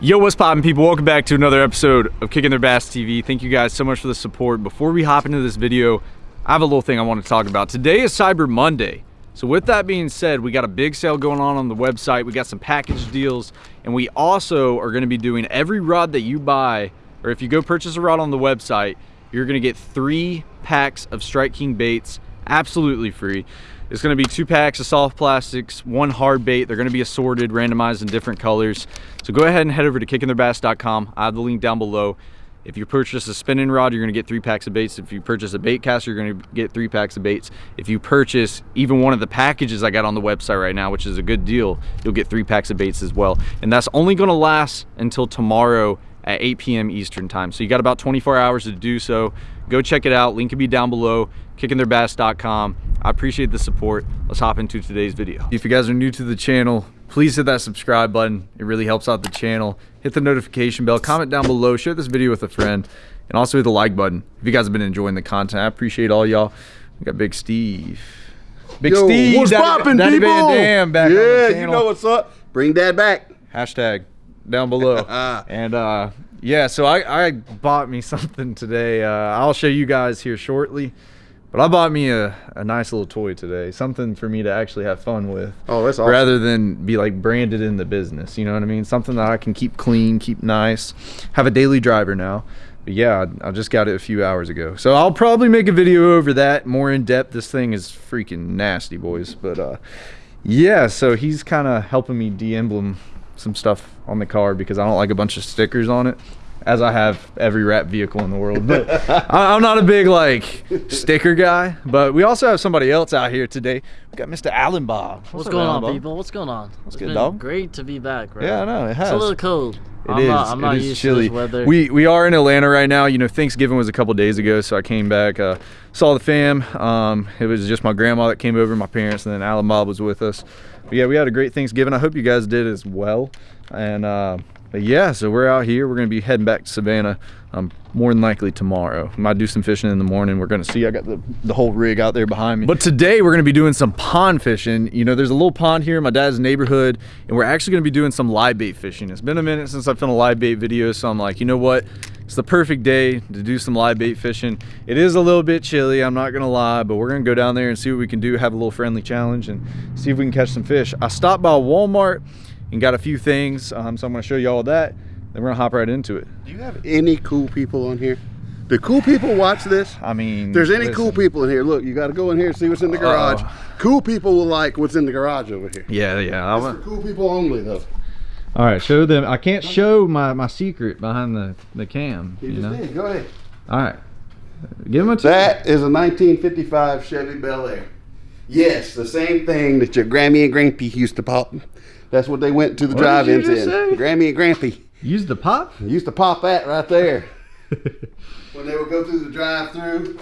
Yo, what's poppin' people? Welcome back to another episode of Kicking Their Bass TV. Thank you guys so much for the support. Before we hop into this video, I have a little thing I want to talk about. Today is Cyber Monday. So with that being said, we got a big sale going on on the website. We got some package deals, and we also are gonna be doing every rod that you buy, or if you go purchase a rod on the website, you're gonna get three packs of Strike King baits absolutely free. It's gonna be two packs of soft plastics, one hard bait. They're gonna be assorted, randomized in different colors. So go ahead and head over to kickingtheirbass.com. I have the link down below. If you purchase a spinning rod, you're gonna get three packs of baits. If you purchase a bait caster, you're gonna get three packs of baits. If you purchase even one of the packages I got on the website right now, which is a good deal, you'll get three packs of baits as well. And that's only gonna last until tomorrow at 8 p.m. Eastern time. So you got about 24 hours to do so. Go check it out. Link will be down below, kickingtheirbass.com. I appreciate the support. Let's hop into today's video. If you guys are new to the channel, please hit that subscribe button. It really helps out the channel. Hit the notification bell, comment down below, share this video with a friend, and also hit the like button if you guys have been enjoying the content. I appreciate all y'all. We got Big Steve. Big Yo, Steve, what's Daddy- poppin', Daddy people? Van Dam back yeah, on the you know what's up. Bring dad back. hashtag down below and uh yeah so i i bought me something today uh i'll show you guys here shortly but i bought me a, a nice little toy today something for me to actually have fun with Oh, that's awesome. rather than be like branded in the business you know what i mean? Something that i can keep clean keep nice. Have a daily driver now. But yeah I, I just got it a few hours ago. So i'll probably make a video over that more in depth. This thing is freaking nasty boys. But uh yeah so he's kind of helping me de-emblem some stuff on the car because i don't like a bunch of stickers on it as i have every wrap vehicle in the world but I, i'm not a big like sticker guy but we also have somebody else out here today we got mr allen bob What's, up, going Allen on, Bob? people? What's going on? It's good, been dog? Great to be back, bro. Yeah, I know, it It's has. a little cold. It I'm is. Not, I'm It not is used chilly. to this weather. We we are in Atlanta right now. You know, Thanksgiving was a couple days ago, so I came back, uh, saw the fam. Um, it was just my grandma that came over, my parents, and then Alan Bob was with us. But yeah, we had a great Thanksgiving. I hope you guys did as well. And uh, but yeah, so we're out here. We're gonna be heading back to Savannah. Um, more than likely tomorrow. Might do some fishing in the morning. We're gonna see. I got the the whole rig out there behind me. But today we're gonna be doing some pond fishing. You know, there's a little pond here in my dad's neighborhood, and we're actually gonna be doing some live bait fishing. It's been a minute since I've filmed a live bait video, so I'm like, you know what? It's the perfect day to do some live bait fishing. It is a little bit chilly, I'm not gonna lie, but we're gonna go down there and see what we can do, have a little friendly challenge, and see if we can catch some fish. I stopped by Walmart and got a few things, um, so I'm gonna show you all that. Then we're gonna hop right into it. Do you have any cool people on here? Do cool people watch this? I mean, If there's any cool people in here, look, you got to go in here and see what's in the garage. Uh-oh. Cool people will like what's in the garage over here. Yeah, yeah. It's I'm for cool people only, though. All right, show them. I can't show my my secret behind the the cam. You, You just know. did. Go ahead. All right, give them a. That is a 1955 Chevy Bel Air. Yes, the same thing that your Grammy and Grampy used to pop. That's what they went to the What did you drive-ins just in. say? Grammy and Grampy. Used the pop. Used to pop that right there. when they would go through the drive-through.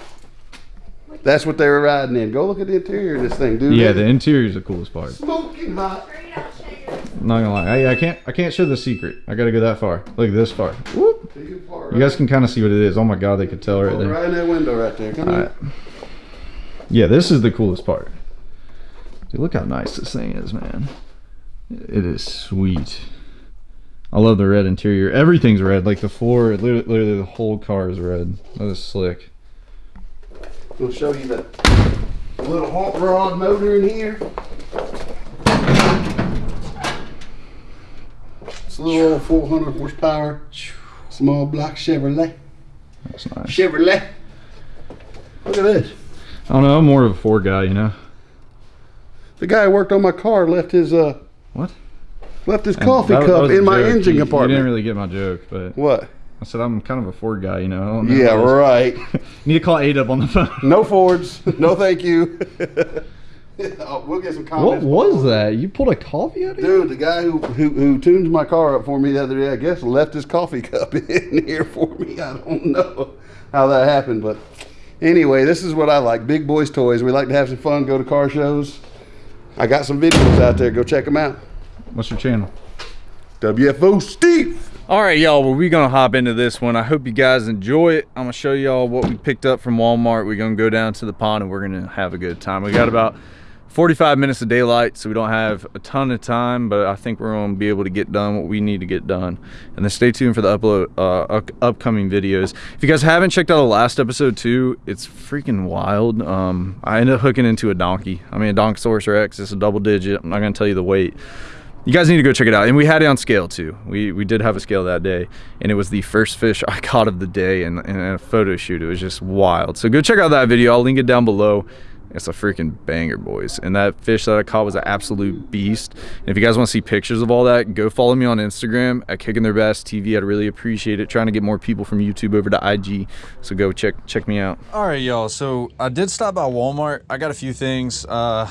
That's what they were riding in. Go look at the interior of this thing, dude. yeah, the is interior is the coolest part. smoking hot. Not gonna lie. I, I can't I can't show the secret. I gotta go that far. Look this far. Whoop. You guys can kind of see what it is. Oh my god, they could tell right oh, there. right in that window right there. Come All right. Yeah, this is the coolest part. Dude, look how nice this thing is, man. It is sweet. I love the red interior. Everything's red. Like the floor, literally, literally the whole car is red. That is slick. We'll show you the little hot rod motor in here. It's a little old 400 horsepower, small block Chevrolet. That's nice. Chevrolet. Look at this. I don't know. I'm more of a Ford guy, you know. The guy who worked on my car left his uh What? left his coffee that- cup in my joke. engine You- compartment. You didn't really get my joke, but what? I said I'm kind of a Ford guy, you know. I don't know Yeah, right. Need to call Adub on the phone. No Fords. No, thank you. Oh, we'll get some comments. What was that? You pulled a coffee out of here? Dude, the guy who, who who tunes my car up for me the other day, I guess, left his coffee cup in here for me. I don't know how that happened, but anyway, this is what I like: big boys' toys. We like to have some fun, go to car shows. I got some videos out there. Go check them out. What's your channel? WFO Steve. All right, y'all. Well, we're gonna hop into this one. I hope you guys enjoy it. I'm gonna show y'all what we picked up from Walmart. We're gonna go down to the pond and we're gonna have a good time. We got about 45 minutes of daylight, so we don't have a ton of time, but I think we're going to be able to get done what we need to get done. And then stay tuned for the upload uh, upcoming videos. If you guys haven't checked out the last episode too, it's freaking wild. Um, I ended up hooking into a donkey. I mean, a Donkosaurus Rex. It's a double digit. I'm not going to tell you the weight. You guys need to go check it out. And we had it on scale too. We we did have a scale that day, and it was the first fish I caught of the day and, and a photo shoot. It was just wild. So go check out that video. I'll link it down below. It's a freaking banger, boys. And that fish that I caught was an absolute beast. And if you guys want to see pictures of all that, go follow me on Instagram at Kicking Their Bass TV. I'd really appreciate it. Trying to get more people from YouTube over to IG. So go check check me out. All right, y'all. So I did stop by Walmart. I got a few things. Uh,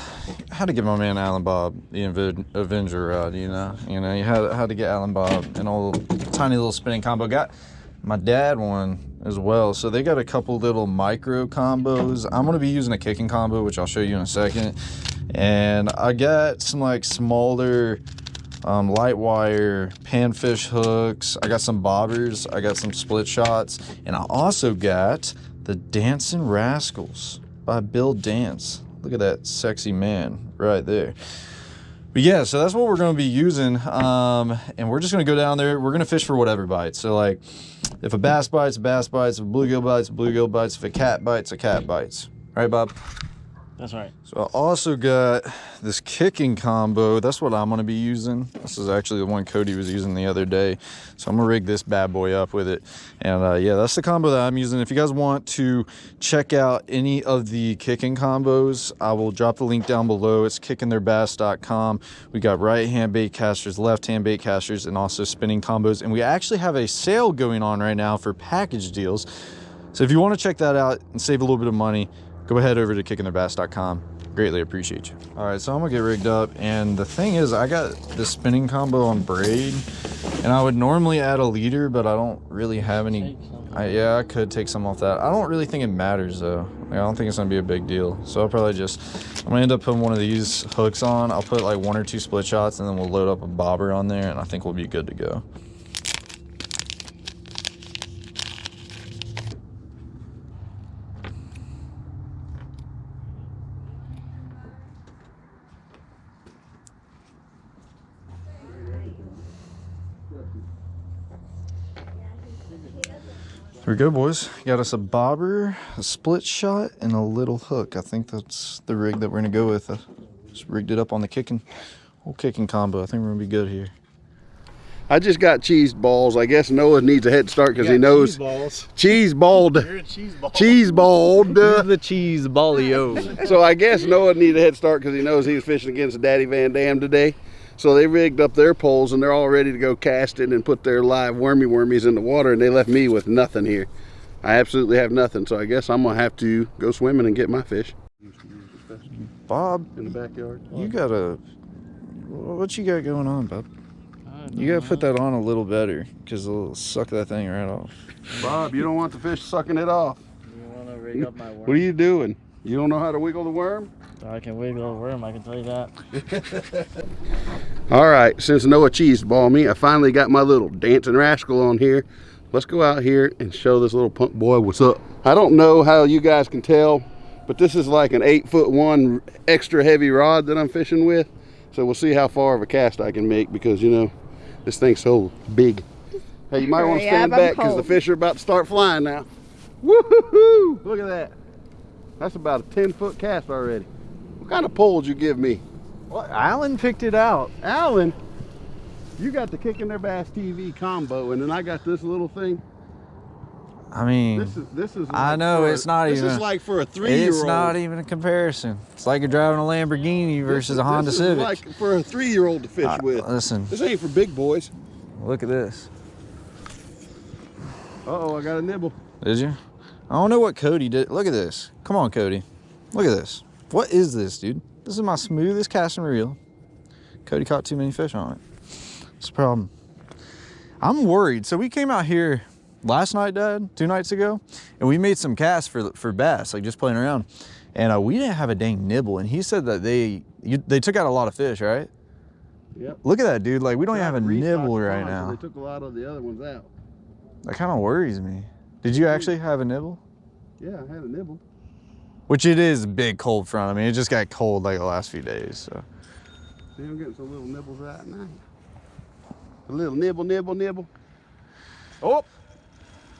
had to get my man Alan Bob the Avenger rod. You know, you know, you had had to get Alan Bob an old tiny little spinning combo. Got my dad one as well. So they got a couple little micro combos. I'm gonna be using a kicking combo, which I'll show you in a second. And I got some like smaller um, light wire panfish hooks. I got some bobbers. I got some split shots. And I also got the Dancing Rascals by Bill Dance. Look at that sexy man right there. But yeah, so that's what we're going to be using. Um, and we're just going to go down there. We're going to fish for whatever bites. So like if a bass bites, a bass bites. If a bluegill bites, a bluegill bites. If a cat bites, a cat bites. Right, Bob? That's right. So I also got this kicking combo. That's what I'm gonna be using. This is actually the one Cody was using the other day. So I'm gonna rig this bad boy up with it. And uh, yeah, that's the combo that I'm using. If you guys want to check out any of the kicking combos, I will drop the link down below. It's kickingtheirbass.com. We got right hand bait casters, left hand bait casters, and also spinning combos. And we actually have a sale going on right now for package deals. So if you want to check that out and save a little bit of money, go ahead over to kickingtheirbass.com. Greatly appreciate you. All right, so I'm gonna get rigged up. And the thing is, I got the spinning combo on braid and I would normally add a leader, but I don't really have any. I, yeah, I could take some off that. I don't really think it matters though. Like, I don't think it's gonna be a big deal. So I'll probably just, I'm gonna end up putting one of these hooks on. I'll put like one or two split shots and then we'll load up a bobber on there and I think we'll be good to go. We go, boys. Got us a bobber, a split shot, and a little hook. I think that's the rig that we're gonna go with. I just rigged it up on the kicking, whole kicking combo. I think we're gonna be good here. I just got cheese balls. I guess Noah needs a head start because he knows balls. cheese balled. You're a cheese ball. Cheese balled. the cheese ballio. so I guess Noah needs a head start because he knows he was fishing against Daddy Van Dam today. So they rigged up their poles and they're all ready to go casting and put their live wormy wormies in the water and they left me with nothing here. I absolutely have nothing. So I guess I'm gonna have to go swimming and get my fish Bob, in the backyard. you gotta. What you got going on, Bob? You gotta put that on a little better, cause it'll suck that thing right off. Bob, you don't want the fish sucking it off. You want to rig up my worm? What are you doing? You don't know how to wiggle the worm? Oh, I can wiggle a worm, I can tell you that. All right, since Noah cheese ball me, I finally got my little dancing rascal on here. Let's go out here and show this little punk boy what's up. I don't know how you guys can tell, but this is like an eight foot one extra heavy rod that I'm fishing with. So we'll see how far of a cast I can make because you know, this thing's so big. Hey, you might want to stand up, back because the fish are about to start flying now. Woo-hoo-hoo! Look at that. That's about a 10 foot cast already. What kind of pole did you give me? Well, Alan picked it out. Alan, you got the Kicking Their Bass TV combo, and then I got this little thing. I mean, This is this is. I know, for a- it's not This even- is like for a three-year-old. it's not even a comparison. It's like you're driving a Lamborghini versus is- a Honda this is Civic. like for a three-year-old to fish Uh, with. listen, This ain't for big boys. look at this. Uh oh, I got a nibble. Did you? I don't know what Cody did. Look at this. Come on, Cody. Look at this. What is this, dude? This is my smoothest casting reel. Cody caught too many fish on it. It's a problem. I'm worried. So we came out here last night, Dad, two nights ago, and we made some casts for for bass, like just playing around. And uh, we didn't have a dang nibble. And he said that they you, they took out a lot of fish, right? Yep. Look at that, dude. Like we don't even have a nibble right now. They took a lot of the other ones out. That kind of worries me. Did you actually have a nibble? Yeah, I had a nibble. Which it is a big cold front. I mean, it just got cold like the last few days. So See, I'm getting some little nibbles right now. A little nibble, nibble, nibble. Oh,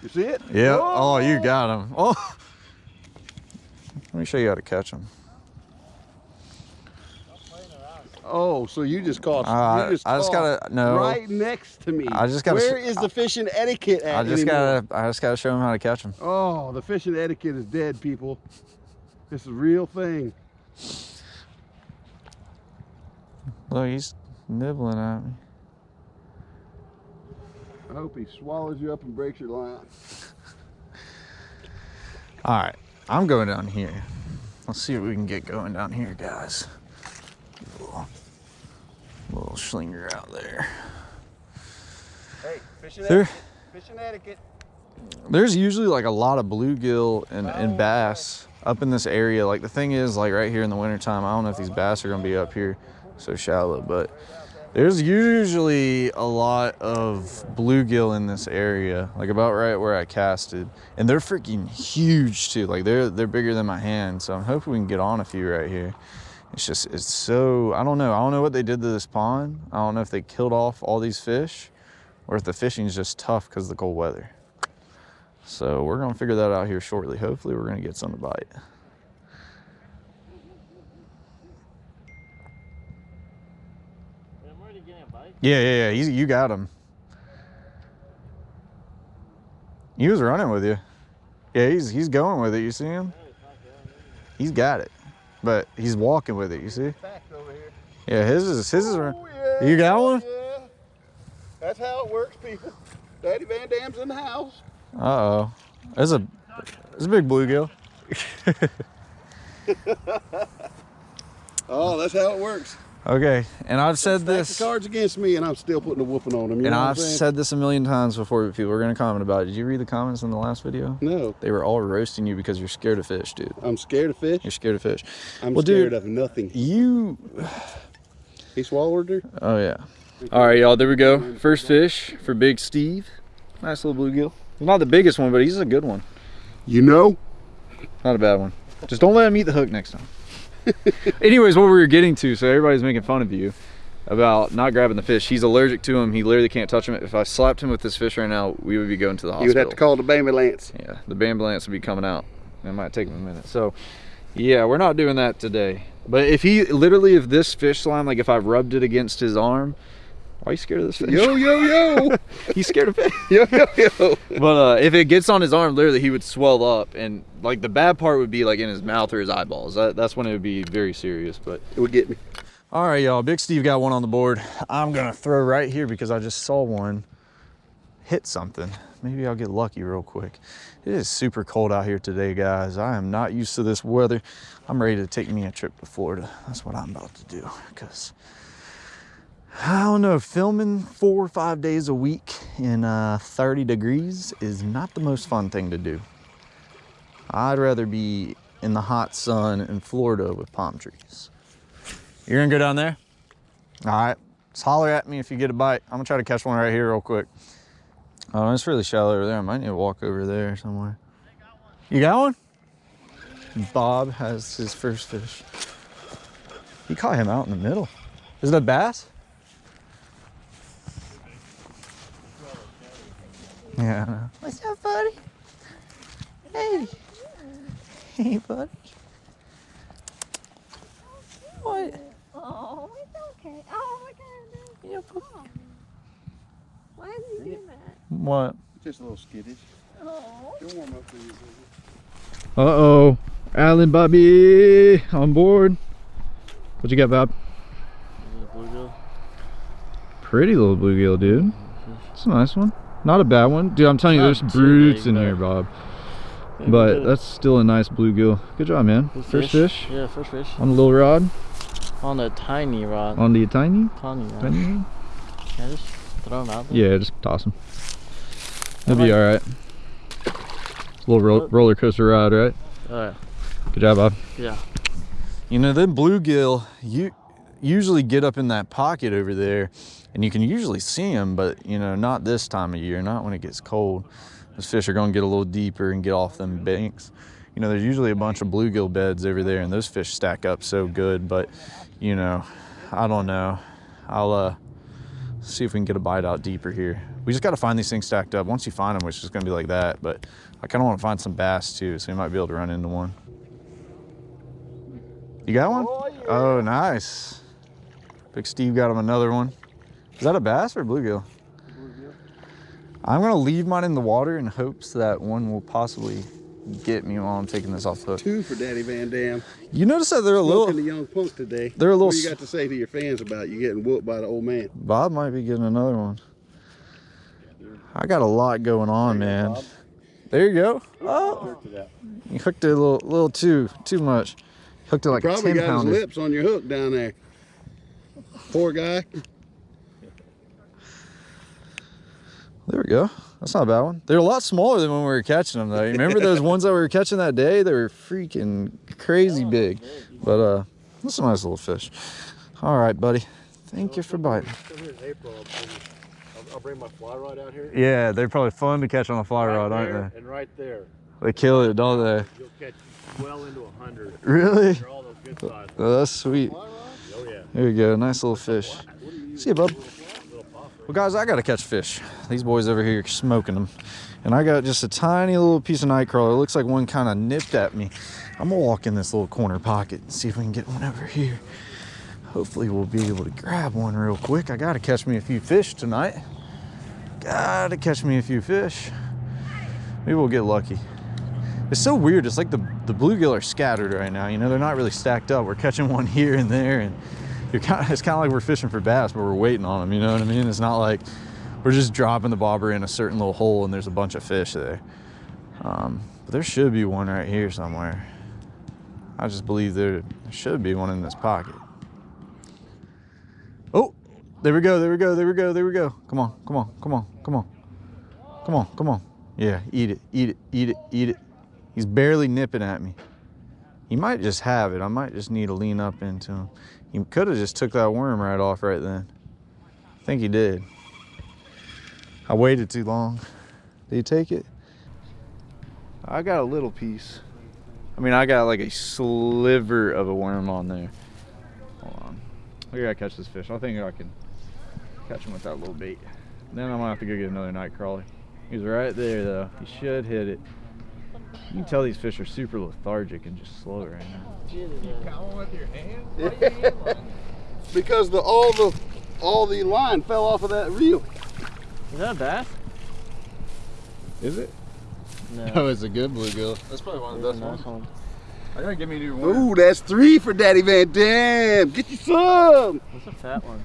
you see it? yeah. Oh, you got him. Oh. Let me show you how to catch them. Oh, so you just caught? Uh, you just I just gotta- no. right next to me. I just gotta Where is the fishing etiquette at? I just anymore? gotta, I just gotta show him how to catch them. Oh, the fishing etiquette is dead, people. This is a real thing. Look, he's nibbling at me. I hope he swallows you up and breaks your line. All right, I'm going down here. Let's see what we can get going down here, guys. Little, little slinger out there. Hey, fishing There, etiquette. Fishing etiquette. there's usually like a lot of bluegill and, and bass up in this area. Like the thing is, like right here in the wintertime, I don't know if these bass are gonna be up here so shallow, but there's usually a lot of bluegill in this area, like about right where I casted, and they're freaking huge too. Like they're they're bigger than my hand, so I'm hoping we can get on a few right here. It's just it's so I don't know. I don't know what they did to this pond. I don't know if they killed off all these fish, or if the fishing's just tough because of the cold weather. So we're gonna figure that out here shortly. Hopefully we're gonna get some to bite. I'm already getting a bite. Yeah, yeah, yeah. He's, you got him. He was running with you. Yeah, he's he's going with it. You see him? He's got it, but he's walking with it. You see? Fact over here. Yeah, his is his is. Oh, yeah, You got one? Yeah. That's how it works, people. Daddy Van Dam's in the house. Uh oh. There's a there's a big bluegill. Oh, that's how it works. Okay, and I've said Stack this. the cards against me, and I'm still putting a whooping on them. You And know what I'm I've said this a million times before, but people are gonna comment about it. Did you read the comments in the last video? no, They were all roasting you because you're scared of fish, dude. I'm scared of fish. You're scared of fish. I'm well, scared dude, of nothing. You. He swallowed her. Oh yeah. All right, y'all. There we go. First fish for Big Steve. Nice little bluegill. Not the biggest one, but he's a good one. You know? Not a bad one. Just don't let him eat the hook next time. Anyways, what we were getting to, so everybody's making fun of you about not grabbing the fish. He's allergic to him. He literally can't touch him. If I slapped him with this fish right now, we would be going to the hospital. You would have to call the ambulance. Yeah, the ambulance would be coming out. It might take him a minute. So, yeah, we're not doing that today. But if he literally, if this fish slime, like if I rubbed it against his arm, why are you scared of this fish? Yo, yo, yo. He's scared of fish. yo, yo, yo. But uh, if it gets on his arm, literally, he would swell up, and like the bad part would be like in his mouth or his eyeballs. That, that's when it would be very serious. But It would get me. all right, y'all. Big Steve got one on the board. I'm gonna throw right here because I just saw one hit something. Maybe I'll get lucky real quick. It is super cold out here today, guys. I am not used to this weather. I'm ready to take me a trip to Florida. That's what I'm about to do because I don't know, filming four or five days a week in uh, 30 degrees is not the most fun thing to do. I'd rather be in the hot sun in Florida with palm trees. You're gonna go down there? All right, just holler at me if you get a bite. I'm gonna try to catch one right here real quick. Oh, it's really shallow over there. I might need to walk over there somewhere. You got one? Bob has his first fish. He caught him out in the middle. Is it a bass? Yeah. What's up, buddy? Hey. Hey, buddy. What? Oh, it's okay. Oh my god. Yeah. Why is he doing that? What? Just a little skittish. Oh. You'll warm up to you. Uh-oh. Alan Bobby on board. What you got, Bob? Bluegill. Pretty little bluegill, dude. It's a nice one. Not a bad one. Dude, I'm telling you, there's brutes big, in here, Bob. Yeah, But that's still a nice bluegill. Good job, man. Good First fish Yeah, first fish. on the little rod, On a tiny rod. on the tiny, tiny rod. tiny rod. Yeah, just throw him out there. Yeah, just toss them. It'll I be like- all right. Little ro What? roller coaster ride, right? Alright. Good job, Bob. yeah. You know, them bluegill, you usually get up in that pocket over there and you can usually see them, but you know, not this time of year, not when it gets cold. Those fish are gonna get a little deeper and get off them banks. you know, there's usually a bunch of bluegill beds over there and those fish stack up so good, but you know, I don't know. I'll uh, see if we can get a bite out deeper here. We just got to find these things stacked up. Once you find them, it's just going to be like that. But I kind of want to find some bass too, so we might be able to run into one. You got one? Oh, yeah. Oh, nice. Big Steve got him another one. Is that a bass or a bluegill? I'm gonna leave mine in the water in hopes that one will possibly get me while I'm taking this off the hook. Two for Daddy Van Dam. You notice that they're a Milking little, the young punk today. they're a little, What you got to say to your fans about you getting whooped by the old man? Bob might be getting another one. I got a lot going on, man. There you go. Oh, you hooked it a little, little too, too much. Hooked it like a Probably 10 got pounder. his lips on your hook down there. Poor guy. There we go. That's not a bad one. They're a lot smaller than when we were catching them, though. You remember those ones that we were catching that day? They were freaking crazy big. But uh, that's a nice little fish. All right, buddy. Thank you for biting. Come here in April. I'll bring, I'll, I'll bring my fly rod out here. Yeah, they're probably fun to catch on a fly right rod, there aren't they? And right there, they? They kill it, don't they? you'll catch well into a hundred. Really? They're all those good size. Oh, that's sweet. There you go. Nice little fish. See you, bub. Well, guys, I got to catch fish. These boys over here are smoking them. And I got just a tiny little piece of night crawler. It looks like one kind of nipped at me. I'm going to walk in this little corner pocket and see if we can get one over here. Hopefully, we'll be able to grab one real quick. I got to catch me a few fish tonight. Got to catch me a few fish. Maybe we'll get lucky. It's so weird. It's like the, the bluegill are scattered right now. You know, they're not really stacked up. We're catching one here and there, and kind of, it's kind of like we're fishing for bass, but we're waiting on them. You know what I mean? It's not like we're just dropping the bobber in a certain little hole and there's a bunch of fish there. Um, but there should be one right here somewhere. I just believe there should be one in this pocket. Oh, there we go, there we go, there we go, there we go. Come on, come on, come on, come on. Come on, come on. Yeah, eat it, eat it, eat it, eat it. He's barely nipping at me. He might just have it. I might just need to lean up into him. He could have just took that worm right off right then. I think he did. I waited too long. Did he take it? I got a little piece. I mean, I got like a sliver of a worm on there. Hold on. I gotta catch this fish. I think I can catch him with that little bait. Then I'm gonna have to go get another night crawler. He's right there though. He should hit it. You can tell these fish are super lethargic and just slow right now. You got one with your hand? Because the all the all the line fell off of that reel. Is that a bass? Is it? No. Oh, it's a good bluegill. That's probably one of the best nice ones. one. I gotta give me a new one. Ooh, that's three for Daddy Van Dam. Get you some. That's a fat one.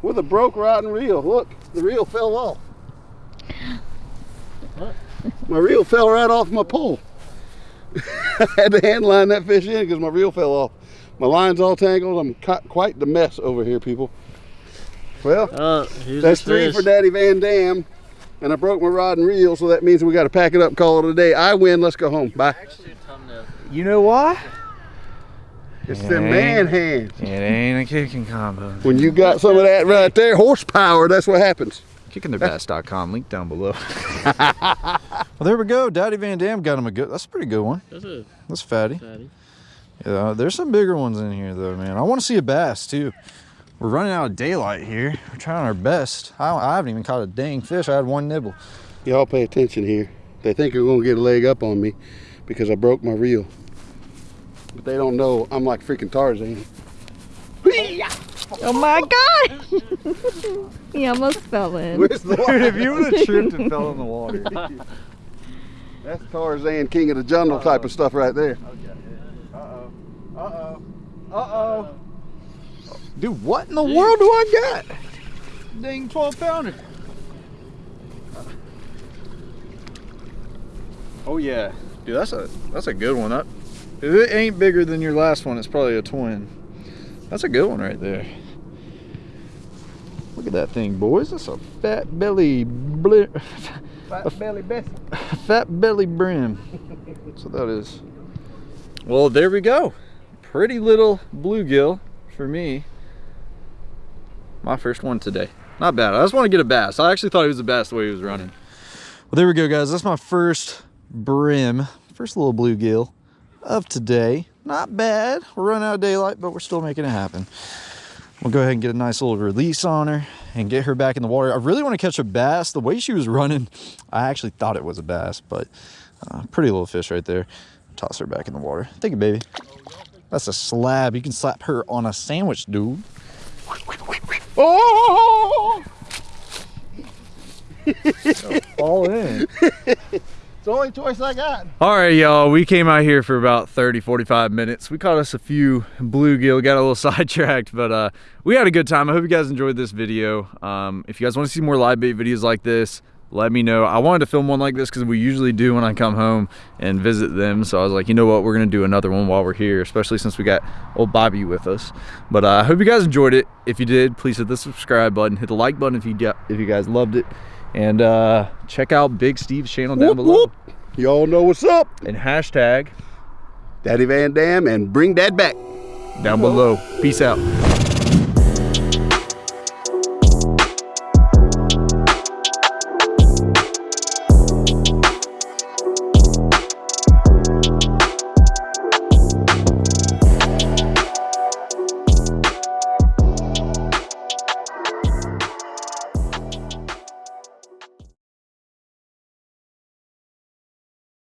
With a broke rotten reel. Look, the reel fell off. What? My reel fell right off my pole. I had to hand line that fish in because my reel fell off. My line's all tangled. I'm quite the mess over here, people. Well, uh, here's that's three fish. for Daddy Van Dam. And I broke my rod and reel, so that means we got to pack it up and call it a day. I win. Let's go home. Bye. You know why? It's the man hands. It ain't a kicking combo. When you got some of that right there, horsepower, that's what happens. Kickingtheirbass.com, link down below. well, there we go. Daddy Van Dam got him a good. That's a pretty good one. That's a That's fatty. fatty. Yeah, there's some bigger ones in here though, man. I want to see a bass too. We're running out of daylight here. We're trying our best. I, I haven't even caught a dang fish. I had one nibble. Y'all pay attention here. They think they're gonna get a leg up on me because I broke my reel. But they don't know I'm like freaking Tarzan. Oh my god! he almost fell in. Where's the Dude, if you would have tripped and fell in the water. That's Tarzan, king of the jungle type of stuff right there. Uh-oh. Uh-oh. Uh-oh. Dude, what in the world do I got? Dang 12 pounder. Oh yeah. Dude, that's a that's a good one. That if it ain't bigger than your last one, it's probably a twin. That's a good one right there. Look at that thing, boys. That's a fat belly bli- Fat belly Bessie. fat belly brim. That's what that is. Well, there we go. Pretty little bluegill for me. My first one today. Not bad. I just want to get a bass. I actually thought he was the bass the way he was running. Well, there we go, guys. That's my first brim. First little bluegill. of today. Not bad. We're running out of daylight, but we're still making it happen. We'll go ahead and get a nice little release on her and get her back in the water. I really want to catch a bass. The way she was running, I actually thought it was a bass, but uh, pretty little fish right there. Toss her back in the water. Thank you, baby. That's a slab. You can slap her on a sandwich, dude. Oh! Fall in. It's the only choice I got. All right, y'all, we came out here for about 30, 45 minutes. We caught us a few bluegill, got a little sidetracked, but uh, we had a good time. I hope you guys enjoyed this video. Um, if you guys want to see more live bait videos like this, let me know. I wanted to film one like this because we usually do when I come home and visit them. So I was like, you know what, we're gonna do another one while we're here, especially since we got old Bobby with us. But uh, I hope you guys enjoyed it. If you did, please hit the subscribe button, hit the like button if you if you guys loved it, and uh, check out Big Steve's channel down Whoop, below. Y'all know what's up. And hashtag Daddy Van Dam and bring Dad back. down below. Peace out.